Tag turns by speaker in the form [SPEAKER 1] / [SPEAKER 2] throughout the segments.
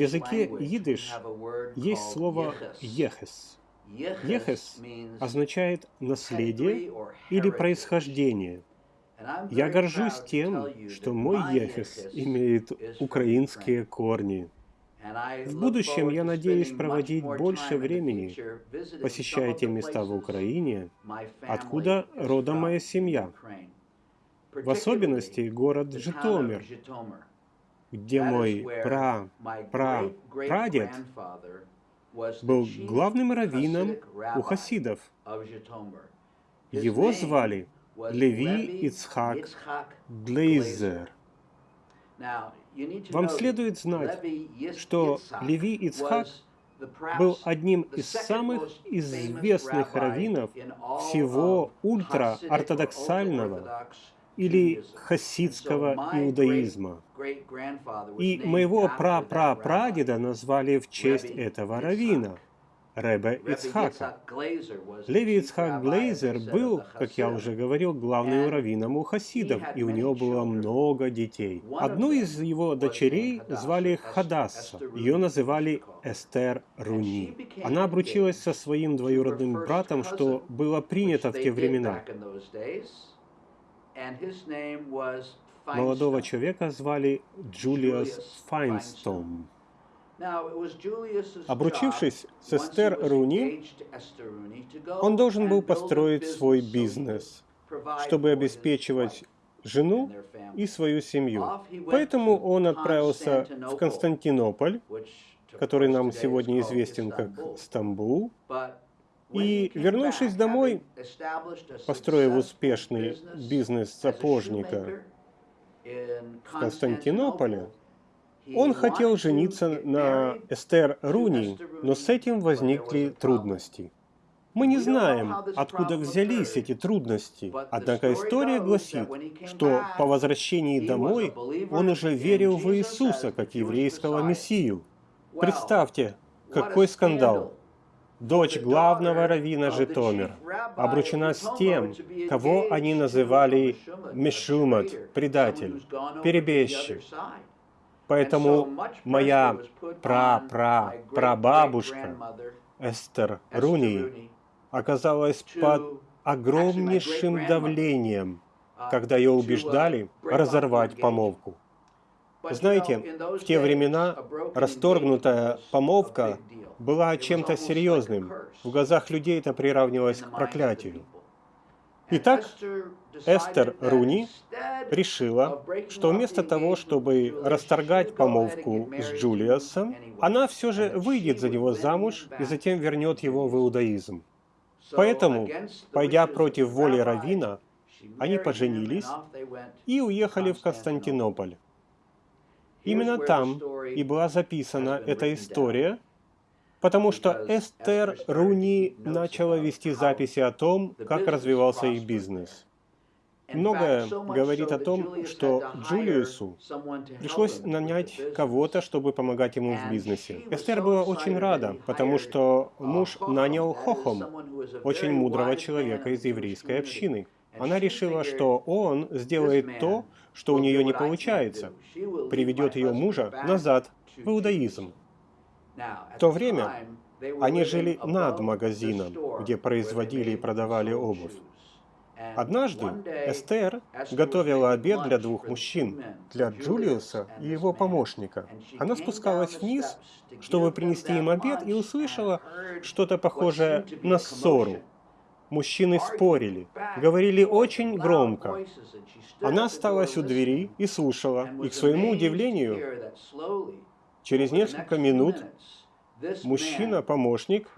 [SPEAKER 1] языке идиш есть слово «ехес». «Ехес» означает «наследие» или «происхождение». Я горжусь тем, что мой ехес имеет украинские корни. В будущем я надеюсь проводить больше времени, посещая те места в Украине, откуда родом моя семья. В особенности город Житомир, где мой пра-пра-прадед был главным раввином у хасидов. Его звали Леви Ицхак Глейзер. Вам следует знать, что Леви Ицхак был одним из самых известных раввинов всего ультраортодоксального или хасидского иудаизма. И моего пра-пра-прадеда назвали в честь этого раввина – Ребе Ицхака. Леви Ицхак Глейзер был, как я уже говорил, главным раввином у хасидов, и у него было много детей. Одну из его дочерей звали Хадасса, ее называли Эстер Руни. Она обручилась со своим двоюродным братом, что было принято в те времена. Молодого человека звали Джулиас Файнстон. Обручившись с Эстер Руни, он должен был построить свой бизнес, чтобы обеспечивать жену и свою семью. Поэтому он отправился в Константинополь, который нам сегодня известен как Стамбул, и, вернувшись домой, построив успешный бизнес сапожника в Константинополе, он хотел жениться на Эстер Руни, но с этим возникли трудности. Мы не знаем, откуда взялись эти трудности, однако история гласит, что по возвращении домой он уже верил в Иисуса как еврейского Мессию. Представьте, какой скандал! Дочь главного раввина Житомир обручена с тем, кого они называли Мешумат, предатель, перебежчик. Поэтому моя пра-пра-прабабушка Эстер Руни оказалась под огромнейшим давлением, когда ее убеждали разорвать помолвку. Знаете, в те времена расторгнутая помолвка была чем-то серьезным. В глазах людей это приравнивалось к проклятию. Итак, Эстер Руни решила, что вместо того, чтобы расторгать помолвку с Джулиасом, она все же выйдет за него замуж и затем вернет его в иудаизм. Поэтому, пойдя против воли Равина, они поженились и уехали в Константинополь. Именно там и была записана эта история, потому что Эстер Руни начала вести записи о том, как развивался их бизнес. Многое говорит о том, что Джулиусу пришлось нанять кого-то, чтобы помогать ему в бизнесе. Эстер была очень рада, потому что муж нанял Хохом, очень мудрого человека из еврейской общины. Она решила, что он сделает то, что у нее не получается, приведет ее мужа назад в иудаизм. В то время они жили над магазином, где производили и продавали обувь. Однажды Эстер готовила обед для двух мужчин, для Джулиуса и его помощника. Она спускалась вниз, чтобы принести им обед, и услышала что-то похожее на ссору. Мужчины спорили, говорили очень громко. Она осталась у двери и слушала, и к своему удивлению, Через несколько минут мужчина-помощник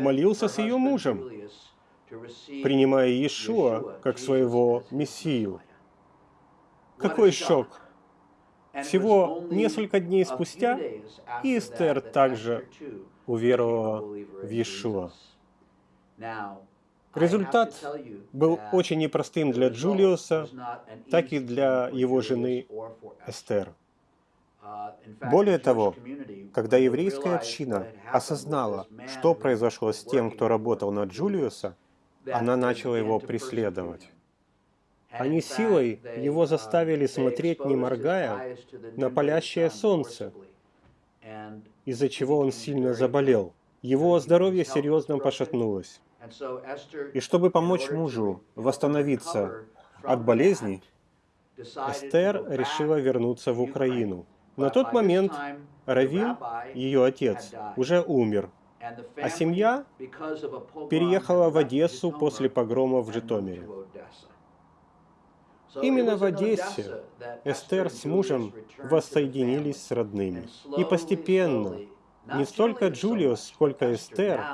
[SPEAKER 1] молился с ее мужем, принимая Иешуа как своего Мессию. Какой шок! Всего несколько дней спустя Истер также уверовала в Иешуа. Результат был очень непростым для Джулиуса, так и для его жены Эстер. Более того, когда еврейская община осознала, что произошло с тем, кто работал на Джулиуса, она начала его преследовать. Они силой его заставили смотреть, не моргая, на палящее солнце. из-за чего он сильно заболел. Его здоровье серьезно пошатнулось. И чтобы помочь мужу восстановиться от болезни, Эстер решила вернуться в Украину. На тот момент Равин, ее отец, уже умер, а семья переехала в Одессу после погрома в Житомире. Именно в Одессе Эстер с мужем воссоединились с родными. И постепенно, не столько Джулиус, сколько Эстер,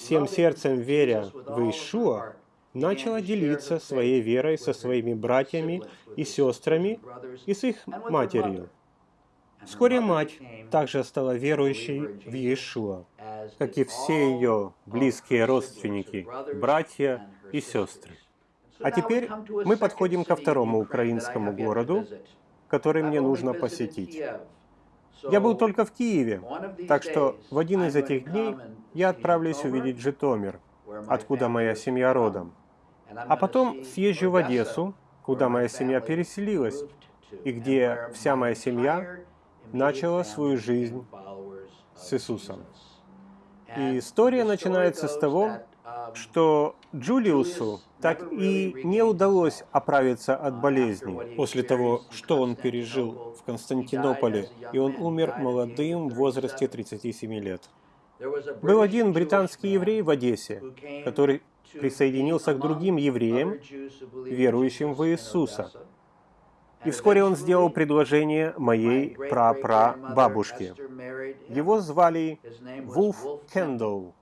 [SPEAKER 1] всем сердцем веря в Иешуа, начала делиться своей верой со своими братьями и сестрами и с их матерью. Вскоре мать также стала верующей в Иешуа, как и все ее близкие родственники, братья и сестры. А теперь мы подходим ко второму украинскому городу, который мне нужно посетить. Я был только в Киеве, так что в один из этих дней я отправлюсь увидеть Житомир, откуда моя семья родом. А потом съезжу в Одессу, куда моя семья переселилась, и где вся моя семья начала свою жизнь с Иисусом. И история начинается с того, что Джулиусу так и не удалось оправиться от болезни после того, что он пережил в Константинополе, и он умер молодым в возрасте 37 лет. Был один британский еврей в Одессе, который присоединился к другим евреям, верующим в Иисуса. И вскоре он сделал предложение моей прапрабабушке. Его звали Вулф Кендалл.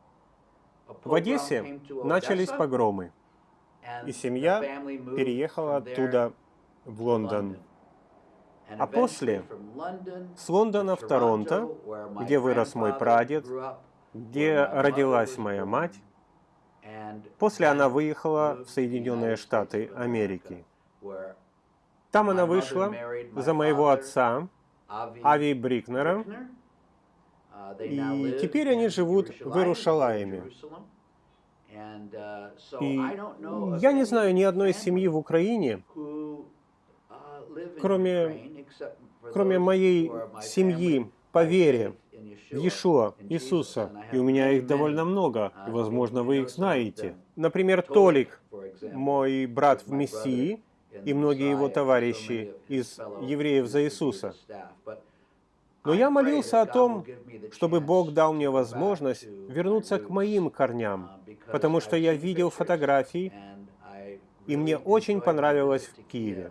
[SPEAKER 1] В Одессе начались погромы, и семья переехала оттуда в Лондон. А после с Лондона в Торонто, где вырос мой прадед, где родилась моя мать, после она выехала в Соединенные Штаты Америки. Там она вышла за моего отца, Ави Брикнера, и теперь они живут в Иерушалаиме. И я не знаю ни одной семьи в Украине, кроме, кроме моей семьи по вере в Иешуа, Иисуса, и у меня их довольно много, и, возможно, вы их знаете. Например, Толик, мой брат в Мессии, и многие его товарищи из евреев за Иисуса. Но я молился о том, чтобы Бог дал мне возможность вернуться к моим корням, потому что я видел фотографии, и мне очень понравилось в Киеве.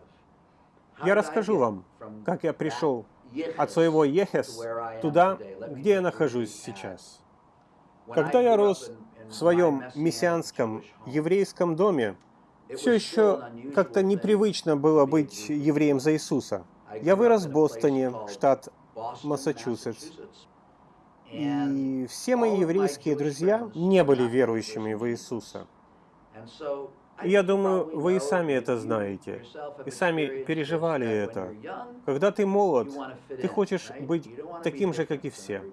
[SPEAKER 1] Я расскажу вам, как я пришел от своего Ехес туда, где я нахожусь сейчас. Когда я рос в своем мессианском еврейском доме, все еще как-то непривычно было быть евреем за Иисуса. Я вырос в Бостоне, штат Массачусетс. И все мои еврейские друзья не были верующими в Иисуса. И я думаю, вы и сами это знаете, и сами переживали это. Когда ты молод, ты хочешь быть таким же, как и все.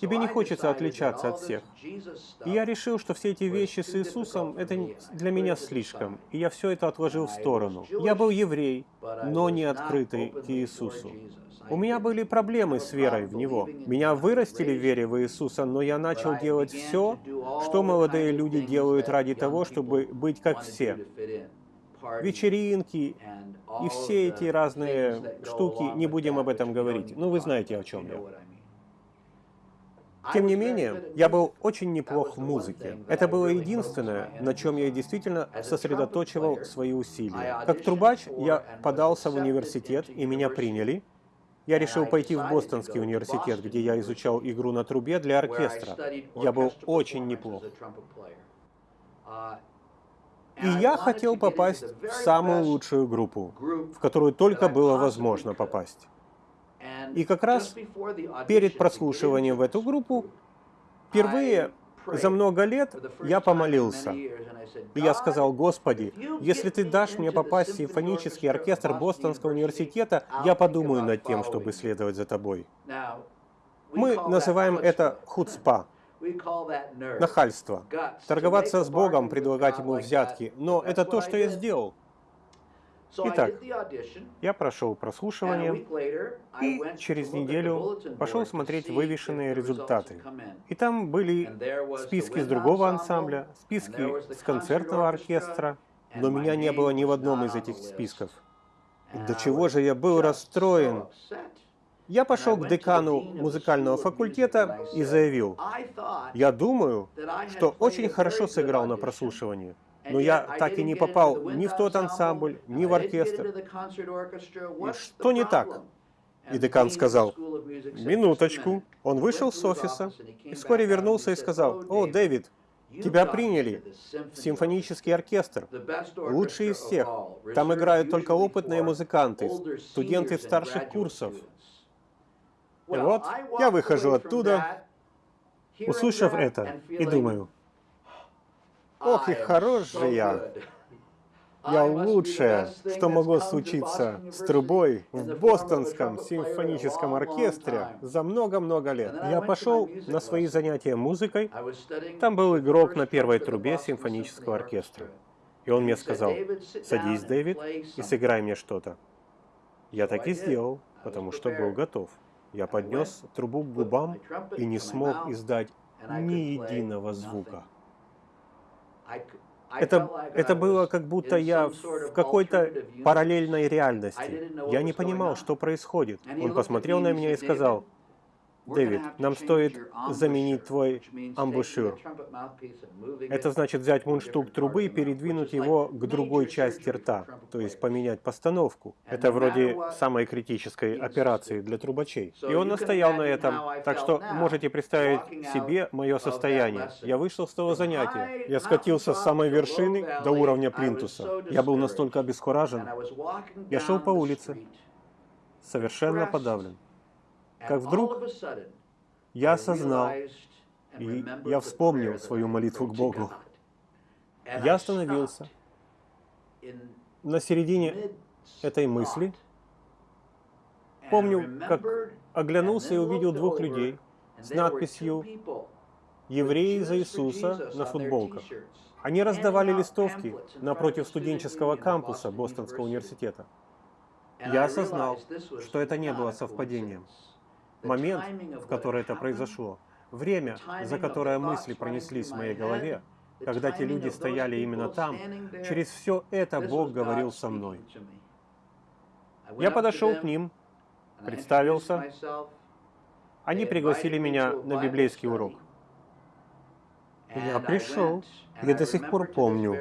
[SPEAKER 1] Тебе не хочется отличаться от всех. И я решил, что все эти вещи с Иисусом, это для меня слишком. И я все это отложил в сторону. Я был еврей, но не открытый к Иисусу. У меня были проблемы с верой в Него. Меня вырастили в вере в Иисуса, но я начал делать все, что молодые люди делают ради того, чтобы быть как все. Вечеринки и все эти разные штуки, не будем об этом говорить. Ну, вы знаете, о чем я. Тем не менее, я был очень неплох в музыке. Это было единственное, на чем я действительно сосредоточивал свои усилия. Как трубач я подался в университет, и меня приняли. Я решил пойти в Бостонский университет, где я изучал игру на трубе для оркестра. Я был очень неплох. И я хотел попасть в самую лучшую группу, в которую только было возможно попасть. И как раз перед прослушиванием в эту группу, впервые за много лет я помолился. И я сказал, Господи, если Ты дашь мне попасть в симфонический оркестр Бостонского университета, я подумаю над тем, чтобы следовать за Тобой. Мы называем это хуцпа, нахальство, торговаться с Богом, предлагать Ему взятки. Но это то, что я сделал. Итак, я прошел прослушивание и через неделю пошел смотреть вывешенные результаты. И там были списки с другого ансамбля, списки с концертного оркестра, но меня не было ни в одном из этих списков. До чего же я был расстроен. Я пошел к декану музыкального факультета и заявил, я думаю, что очень хорошо сыграл на прослушивании но я так и не попал ни в тот ансамбль, ни в оркестр. Что не так? И декан сказал, минуточку. Он вышел с офиса и вскоре вернулся и сказал, «О, Дэвид, тебя приняли в симфонический оркестр, лучший из всех. Там играют только опытные музыканты, студенты старших курсов». И вот я выхожу оттуда, услышав это, и думаю, Ох, и хорош же я! Я лучшее, что могло случиться с трубой в Бостонском симфоническом оркестре за много-много лет. Я пошел на свои занятия музыкой. Там был игрок на первой трубе симфонического оркестра. И он мне сказал, садись, Дэвид, и сыграй мне что-то. Я так и сделал, потому что был готов. Я поднес трубу к губам и не смог издать ни единого звука. Это, это было как будто я в какой-то параллельной реальности. Я не понимал, что происходит. Он посмотрел на меня и сказал, Дэвид, нам стоит заменить твой амбушюр. Это значит взять мундштук трубы и передвинуть его к другой части рта, то есть поменять постановку. Это вроде самой критической операции для трубачей. И он настоял на этом, так что можете представить себе мое состояние. Я вышел с того занятия. Я скатился с самой вершины до уровня плинтуса. Я был настолько обескуражен. Я шел по улице, совершенно подавлен как вдруг я осознал, и я вспомнил свою молитву к Богу. Я остановился на середине этой мысли. Помню, как оглянулся и увидел двух людей с надписью «Евреи за Иисуса» на футболках. Они раздавали листовки напротив студенческого кампуса Бостонского университета. Я осознал, что это не было совпадением момент, в который это произошло, время, за которое мысли пронеслись в моей голове, когда те люди стояли именно там, через все это Бог говорил со мной. Я подошел к ним, представился. Они пригласили меня на библейский урок. Я пришел. Я до сих пор помню,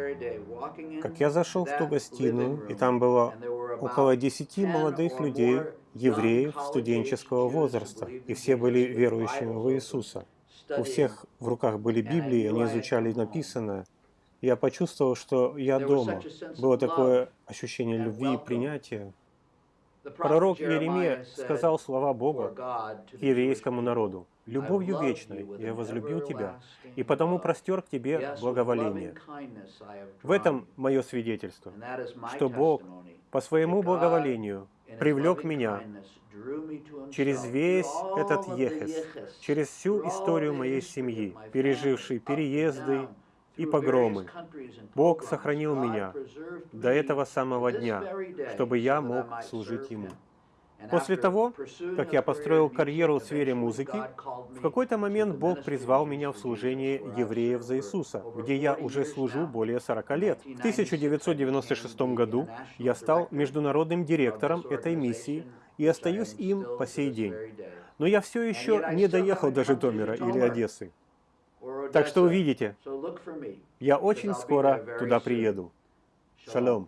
[SPEAKER 1] как я зашел в ту гостиную, и там было около десяти молодых людей, евреев студенческого возраста, и все были верующими в Иисуса. У всех в руках были Библии, они изучали написанное. Я почувствовал, что я дома. Было такое ощущение любви и принятия. Пророк Иеремия сказал слова Бога к еврейскому народу. «Любовью вечной я возлюбил тебя, и потому простер к тебе благоволение». В этом мое свидетельство, что Бог по своему благоволению привлек меня через весь этот Ехес, через всю историю моей семьи, переживший переезды, и погромы. Бог сохранил меня до этого самого дня, чтобы я мог служить Ему. После того, как я построил карьеру в сфере музыки, в какой-то момент Бог призвал меня в служение евреев за Иисуса, где я уже служу более 40 лет. В 1996 году я стал международным директором этой миссии и остаюсь им по сей день. Но я все еще не доехал до Житомира или Одессы. Так что увидите, я очень скоро туда приеду. Шалом.